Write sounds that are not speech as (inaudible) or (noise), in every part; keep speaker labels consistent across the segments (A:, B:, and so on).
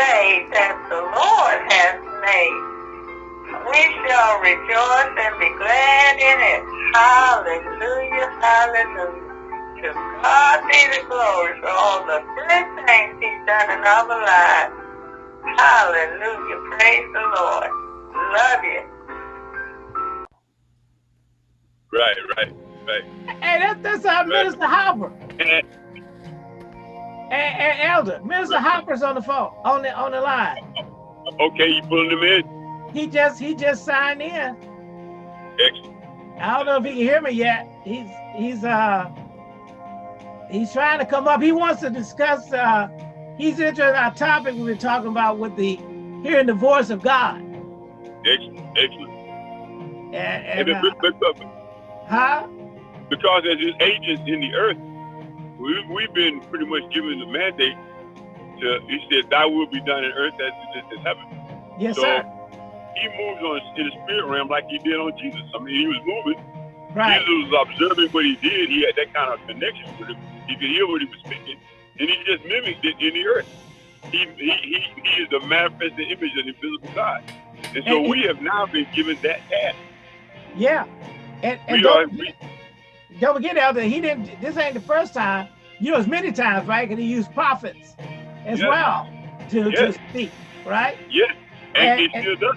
A: day that the Lord has made. We shall rejoice and be glad in it. Hallelujah, hallelujah. To God be the glory for all the good things he's done in our lives. Hallelujah, praise the Lord. Love you.
B: Right, right, right.
C: Hey, that, that's our Minister Hopper.
B: And
C: Elder, Minister Hopper's on the phone, on the on the line.
B: okay, you pulling him in?
C: He just he just signed in.
B: Excellent.
C: I don't know if he can hear me yet. He's he's uh he's trying to come up. He wants to discuss uh he's interested in our topic we've been talking about with the hearing the voice of God.
B: Excellent, excellent.
C: And,
B: And
C: and uh,
B: but-
C: huh?
B: because as his agents in the earth, we, we've been pretty much given the mandate to, he said, thy will be done in earth as it is in heaven.
C: Yes,
B: so
C: sir.
B: he moves on in the spirit realm like he did on Jesus. I mean, he was moving.
C: Right.
B: Jesus was observing what he did. He had that kind of connection with him. He could hear what he was speaking, and he just mimicked it in the earth. He, he, he, he is the manifested image of the invisible God. And so
C: And-
B: we have now been given that task.
C: Yeah. And and
B: We are, we,
C: don't forget out Elder, he didn't this ain't the first time. You know, as many times, right? Because he used prophets as
B: Yes.
C: well to,
B: Yes.
C: to speak, right?
B: yes, and,
C: And-
B: he does.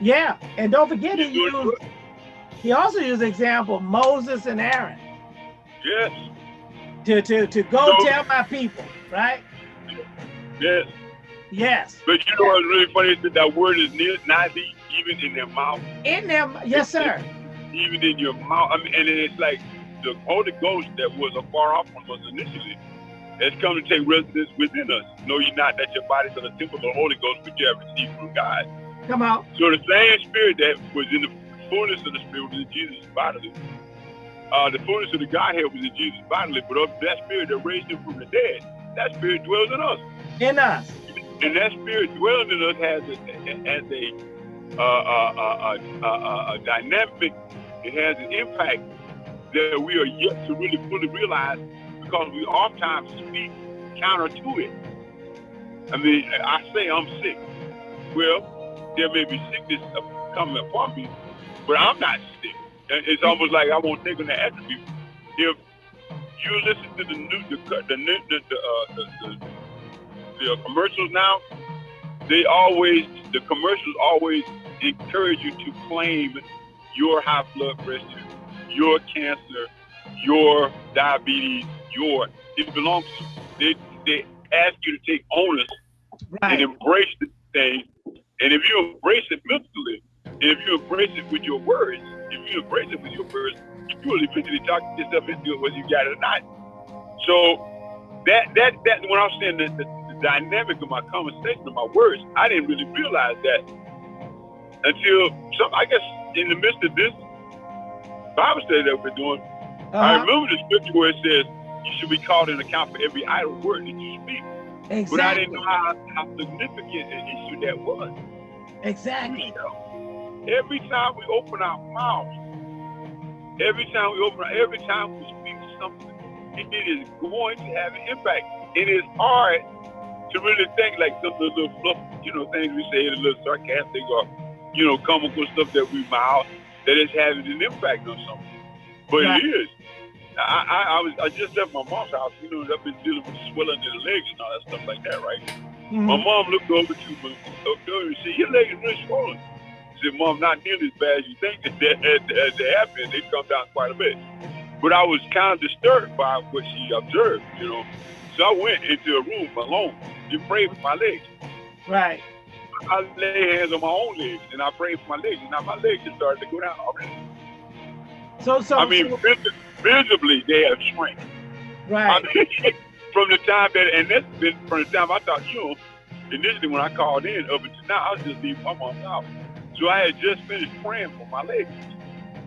C: Yeah. And don't forget he
B: doing
C: used he also used the example of Moses and Aaron
B: Yes,
C: to to to go
B: So-
C: tell my people, right?
B: yes.
C: Yes.
B: But you know what's really funny is that that word is near, not even in their mouth,
C: In them, yes, sir. (laughs)
B: even in your mouth. I mean, and it's like the Holy Ghost that was afar off from us initially has come to take residence within us. Know ye not that your bodies are the temple of the Holy Ghost which you have received from God.
C: Come on.
B: So the same spirit that was in the fullness of the spirit was in Jesus bodily. Uh, the fullness of the Godhead was in Jesus bodily, but of that spirit that raised him from the dead, that spirit dwells in us.
C: In us.
B: And that spirit dwelling in us has a, has a, uh, uh, uh, uh, uh, a dynamic, it has an impact that we are yet to really fully realize because we oftentimes speak counter to it. I mean, I say I'm sick. Well, there may be sickness coming upon me, but I'm not sick. It's almost like I won't take on the attribute. If you listen to the new, the the the, uh, the, the the commercials now, they always the commercials always encourage you to claim your high blood pressure, your cancer, your diabetes, your it belongs to you. They they ask you to take onus and embrace the thing. And if you embrace it mentally, and if you embrace it with your words, if you embrace it with your words, you will eventually talk yourself into it whether you got it or not. So that that that when I was saying that the, the dynamic of my conversation of my words, I didn't really realize that until some I guess in the midst of this Bible study that we're doing, I
C: Uh-huh.
B: remember the scripture where it says you should be called in account for every idle word that you speak. But I didn't know how, how significant an issue that was.
C: Exactly.
B: You know, every time we open our mouths, every time we open, every time we speak something, it, it is going to have an impact. It is hard to really think like some of the little fluff, you know, things we say, the little sarcastic or, you know, comical stuff that we mouth that is having an impact on something. But
C: Right.
B: it is. I, I, I was I just left my mom's house, you know, I've been dealing with swelling in the legs and all that stuff like that, right? My
C: Mhm.
B: mom looked over to me and said, Your leg is really swollen. I said, Mom, not nearly as bad as you think that that, have. They've come down quite a bit. But I was kind of disturbed by what she observed, you know. So I went into a room alone and prayed for my legs.
C: Right.
B: I lay hands on my own legs and I prayed for my legs. And now my legs just started to go down already.
C: So so,
B: I mean,
C: so-
B: vis- visibly, they have shrank. I
C: right.
B: mean, (laughs) from the time that, and that's been from the time I thought, you know, initially when I called in up until now, I was just leaving my mom's house. So I had just finished praying for my legs.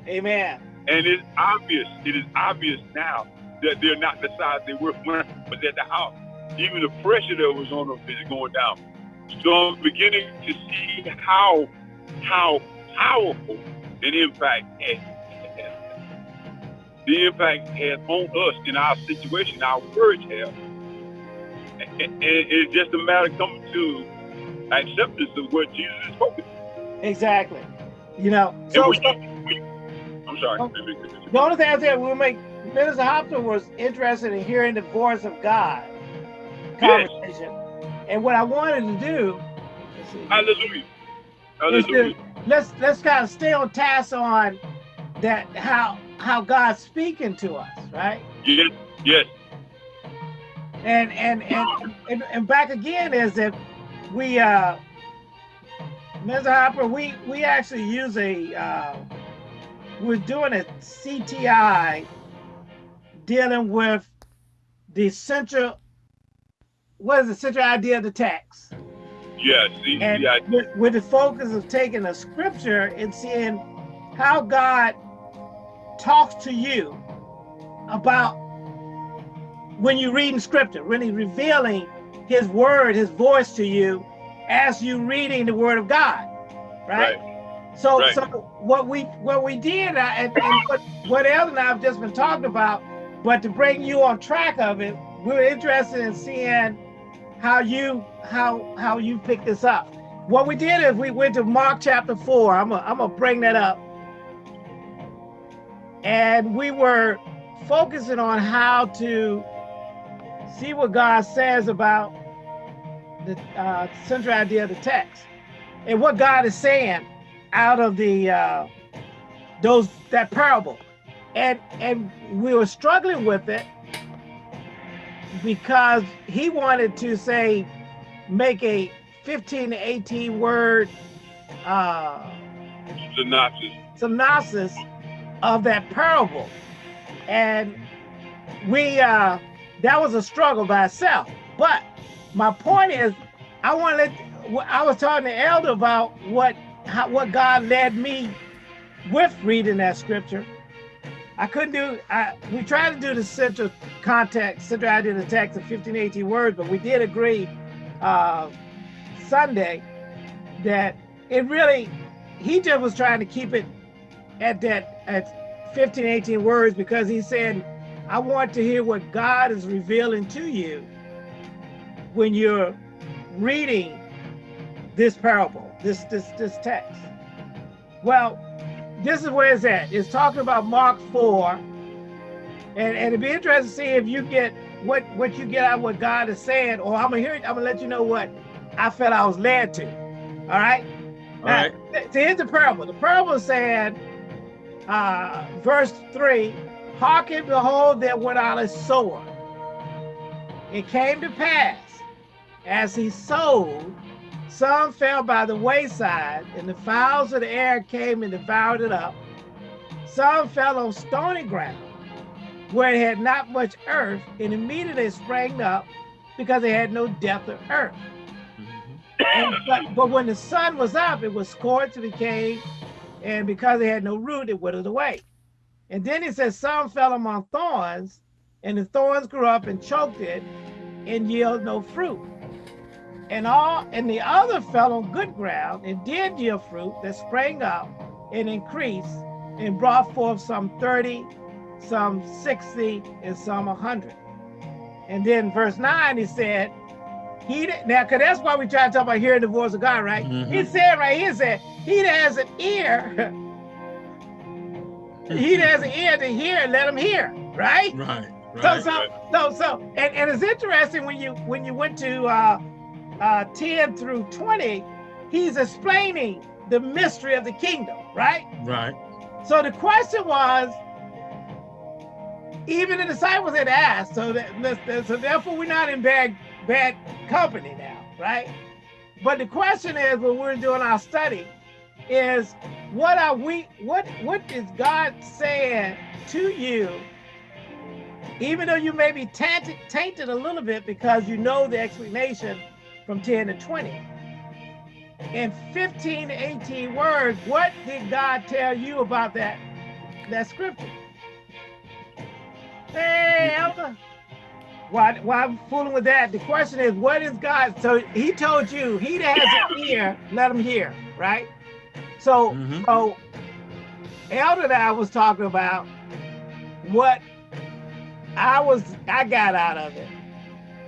C: Amen.
B: And it's obvious, it is obvious now that they're not the size they were when I was at the house. Even the pressure that was on them is going down. So I'm beginning to see how how powerful an impact has. The impact has on us in our situation, our words have. And and it's just a matter of coming to acceptance of what Jesus is spoken.
C: Exactly. You know, so,
B: we, we, I'm sorry.
C: Oh. the only thing I said we make Minister Hopson was interested in hearing the voice of God conversation. And what I wanted to do let's
B: Hallelujah.
C: to,
B: Hallelujah.
C: let's let's kind of stay on task on that how how God's speaking to us, right?
B: Yes, yes.
C: And and and and, and back again is that we uh Mr. Hopper, we we actually use a uh we're doing a CTI dealing with the central what is the central idea of the text?
B: Yes. See,
C: And
B: I,
C: with, with the focus of taking a scripture and seeing how God talks to you about when you're reading scripture, really revealing his word, his voice to you as you reading the word of God. Right? So
B: Right.
C: so what we what we did and, and what, what El and I have just been talking about, but to bring you on track of it, we're interested in seeing how you how how you pick this up. What we did is we went to Mark chapter four. I'm gonna I'm gonna bring that up. And we were focusing on how to see what God says about the uh, central idea of the text and what God is saying out of the uh, those that parable. And and we were struggling with it because he wanted to say make a 15 to 18 word uh,
B: synopsis.
C: synopsis of that parable. And we uh that was a struggle by itself. But my point is i want to let i was talking to elder about what how, what god led me with reading that scripture i couldn't do i we tried to do the central context central idea of the text of 15 18 words but we did agree uh sunday that it really he just was trying to keep it at that at 15 18 words because he said i want to hear what god is revealing to you when you're reading this parable this this this text. Well this is where it's at it's talking about mark 4 and and it'd be interesting to see if you get what what you get out of what god is saying or i'm gonna hear it i'm gonna let you know what i felt i was led to all right
D: All right.
C: th- here's the parable. The parable said, uh, verse 3 Hearken, behold, there went out a sower. It came to pass, as he sowed, some fell by the wayside, and the fowls of the air came and devoured it up. Some fell on stony ground, where it had not much earth, and immediately sprang up, because it had no depth of earth. Mm-hmm. And, but, but when the sun was up, it was scorched and decayed, and because it had no root, it withered away. And then it says, Some fell among thorns, and the thorns grew up and choked it, and yielded no fruit. And all and the other fell on good ground and did yield fruit that sprang up and increased and brought forth some 30, some 60, and some 100. And then verse 9, he said, he that- now, cause that's why we try to talk about hearing the voice of God, right?
D: Mhm.
C: He said right here, said, he that has an ear, (laughs) he that has an ear to hear, let him hear, right?
D: Right.
C: So,
D: Right.
C: so, so, so, and, and it's interesting when you when you went to uh, uh, 10 through 20, he's explaining the mystery of the kingdom, right?
D: Right.
C: So the question was, even the disciples had asked, so that so therefore we're not in bad bad company now, right? But the question is, when we're doing our study, is what are we? What what is God saying to you? Even though you may be tainted, tainted a little bit because you know the explanation from 10 to 20. In 15 to 18 words, what did God tell you about that that scripture? Hey, Elder. Why, why I'm fooling with that? The question is, what is God? So he told you, he that has an ear, let him hear, right? So,
D: Mhm.
C: so Elder and I was talking about what I was, I got out of it,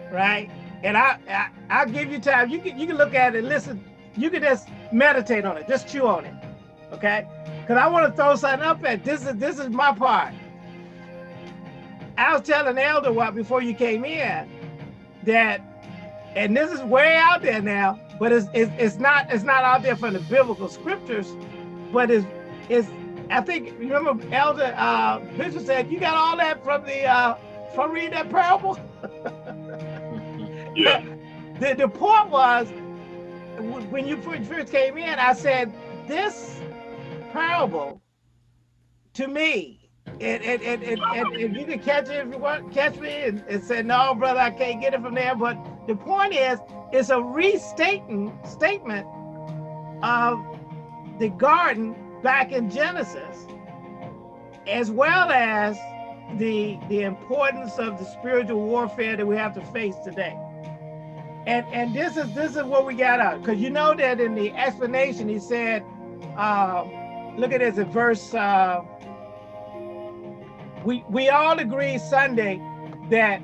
C: right? And I, I I'll give you time. You can you can look at it, listen. You can just meditate on it, just chew on it, okay? Because I want to throw something up at this is this is my part. I was telling Elder what before you came in that, and this is way out there now, but it's it's, it's not it's not out there from the biblical scriptures, but it's it's I think remember Elder uh, Bishop said you got all that from the uh, from reading that parable. (laughs)
B: Yeah.
C: the the point was when you first came in, I said this parable to me, and and, and, and, and, and you can catch it if you want catch me and, and say, no, brother, I can't get it from there. But the point is, it's a restating statement of the garden back in Genesis, as well as the the importance of the spiritual warfare that we have to face today. And and this is this is what we got out because you know that in the explanation he said, uh, look at this in verse. Uh, we we all agree Sunday that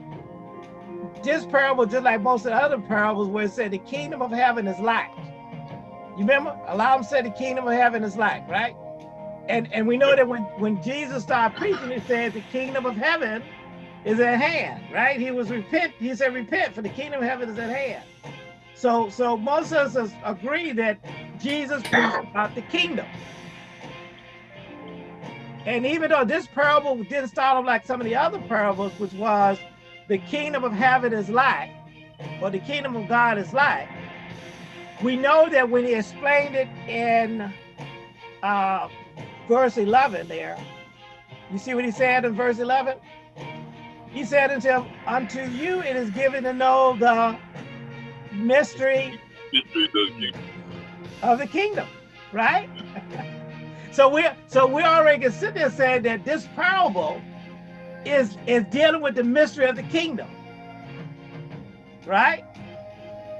C: this parable, just like most of the other parables, where it said the kingdom of heaven is like. You remember? A lot of them said the kingdom of heaven is like, right? And and we know that when when Jesus started preaching, he said the kingdom of heaven is at hand, right? He was repent. He said repent, for the kingdom of heaven is at hand. So so most of us agree that Jesus preached about the kingdom. And even though this parable didn't start off like some of the other parables, which was the kingdom of heaven is like, or the kingdom of God is like, we know that when he explained it in uh, verse 11 there, you see what he said in verse 11? He said unto him, unto you it is given to know the mystery of the kingdom, right? (laughs) so we so we already can sit there saying that this parable is is dealing with the mystery of the kingdom, right?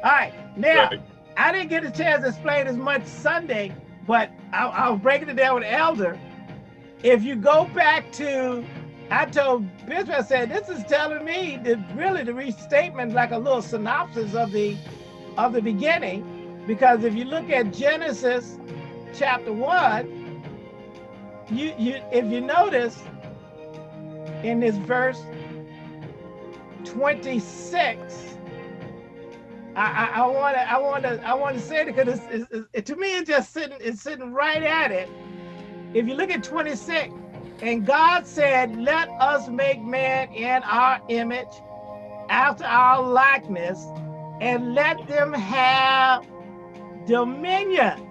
C: All right, now right. I didn't get a chance to explain as much Sunday, but I, I was breaking it down with Elder. If you go back to I told Bishop, I said, this is telling me that really the restatement like a little synopsis of the of the beginning. Because if you look at Genesis chapter one, you you if you notice in this verse 26, I, I, want to I want to I want to say it because it's, it's, it, to me it's just sitting it's sitting right at it. If you look at 26, and God said, let us make man in our image, after our likeness, and let them have dominion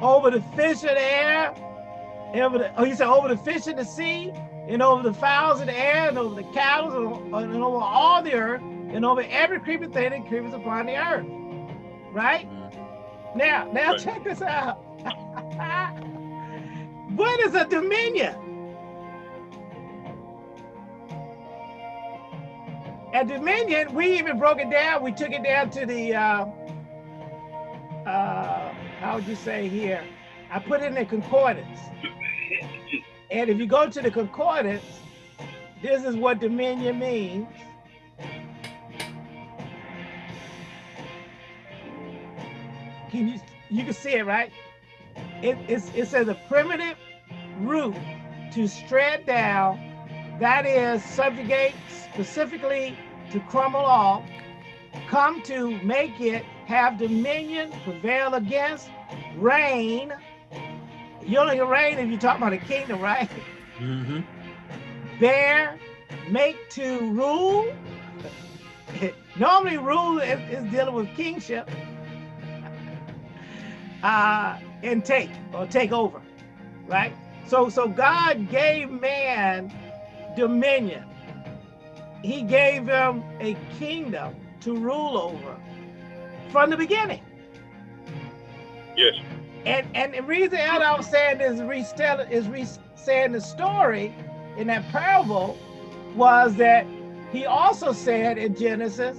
C: over the fish of the air, over the, oh, he said over the fish in the sea, and over the fowls of the air, and over the cattle, and, and over all the earth, and over every creeping thing that creeps upon the earth. Right? Mm-hmm. Now, now right. check this out. (laughs) What is a dominion? A dominion, we even broke it down. We took it down to the, uh, uh, how would you say here? I put it in the concordance. And if you go to the concordance, this is what dominion means. Can you, you can see it, right? It, it's, it says a primitive root to strand down, that is subjugate specifically to crumble off, come to make it have dominion, prevail against, reign. You only reign if you talk about a kingdom, right? Mm -hmm. Bear, make to rule. (laughs) Normally rule is, is, dealing with kingship. Uh, and take or take over, right? So, so God gave man dominion. He gave him a kingdom to rule over from the beginning.
B: Yes.
C: And and the reason I was saying is retelling is re saying the story in that parable was that he also said in Genesis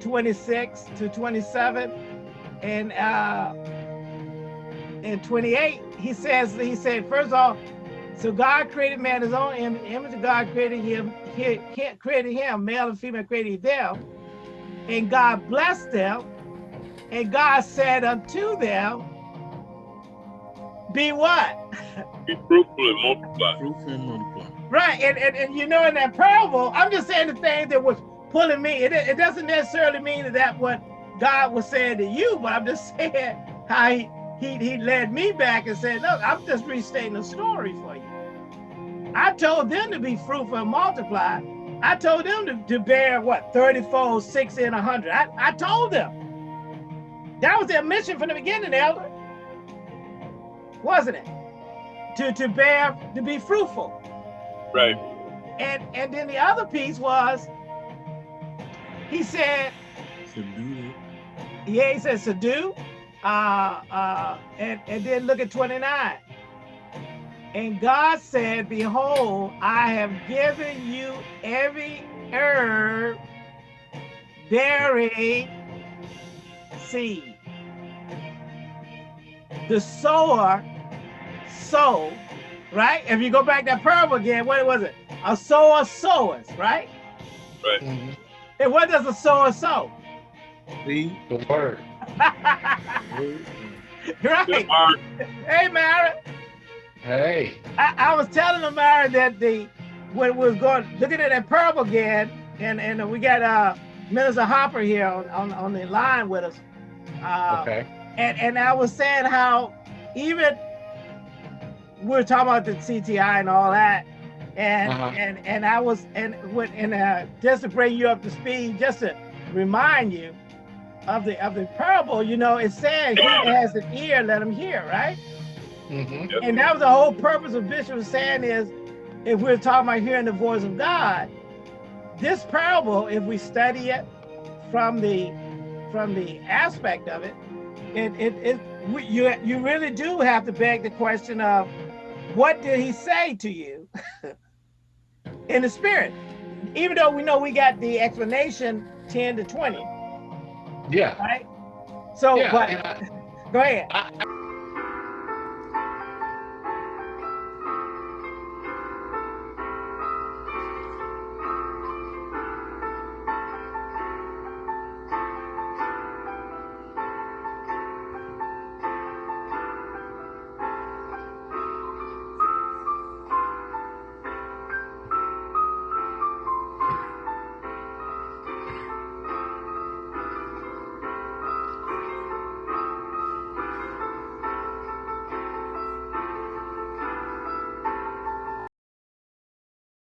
C: 26 to 27 and uh in 28 he says, he said, first of all, so God created man his own image, image of God created him, he, he created him, male and female created them, and God blessed them, and God said unto them, be what? (laughs)
B: Be fruitful and multiply.
D: Fruitful and multiply.
C: Right, and, and, and you know in that parable, I'm just saying the thing that was pulling me. It, it doesn't necessarily mean that that's what God was saying to you, but I'm just (laughs) saying how he, he, he led me back and said, look, I'm just restating the story for you. I told them to be fruitful and multiply. I told them to, to bear what, 30 fold, 60 and 100. I, I told them. That was their mission from the beginning, Elder. Wasn't it? To, to bear, to be fruitful.
B: Right.
C: And and then the other piece was, he said,
D: Subdue it.
C: yeah, he said subdue, uh, uh, and, and then look at 29. And God said, behold, I have given you every herb bearing seed. The sower sow, right? If you go back that parable again, what was it? A sower sowers, right?
D: Mhm.
C: And what does a sower sow?
D: See?
E: The word. (laughs)
D: Word. (laughs)
C: right?
B: Good, Mark.
C: Hey, Mara.
E: Hey.
C: I, I was telling Amara that the when we was going looking at that parable again, and and we got uh Minister Hopper here on, on, on the line with us. Uh,
E: Okay.
C: and and I was saying how even we're talking about the CTI and all that, and
E: Uh-huh.
C: and and I was and with and uh, just to bring you up to speed, just to remind you of the of the parable. You know, it said he has an ear, let him hear, right?
E: hmm
C: And that was the whole purpose of Bishop was saying is, if we're talking about hearing the voice of God, this parable, if we study it from the from the aspect of it, it it, it we, you you really do have to beg the question of, what did he say to you (laughs) in the spirit? Even though we know we got the explanation 10 to 20,
E: Yeah.
C: right? So,
E: Yeah.
C: but
E: I, (laughs)
C: go ahead.
E: I,